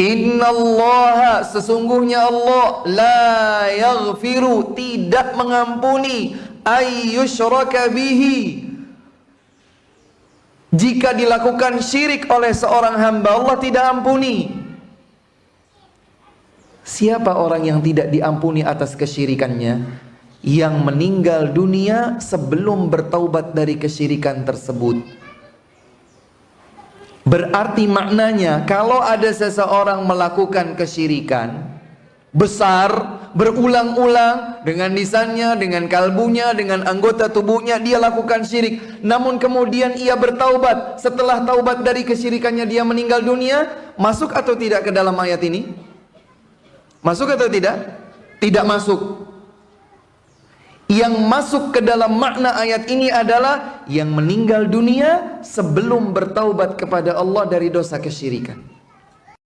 Innallaha sesungguhnya Allah la yaghfiru tidak mengampuni. Ayyushraka bihi. Jika dilakukan syirik oleh seorang hamba Allah tidak ampuni. Siapa orang yang tidak diampuni atas kesyirikannya? Yang meninggal dunia sebelum bertaubat dari kesyirikan tersebut Berarti maknanya kalau ada seseorang melakukan kesyirikan besar berulang-ulang dengan lisannya, dengan kalbunya, dengan anggota tubuhnya dia lakukan syirik. Namun kemudian ia bertaubat. Setelah taubat dari kesyirikannya dia meninggal dunia, masuk atau tidak ke dalam ayat ini? Masuk atau tidak? Tidak masuk. Yang masuk ke dalam makna ayat ini adalah yang meninggal dunia sebelum bertaubat kepada Allah dari dosa kesyirikan.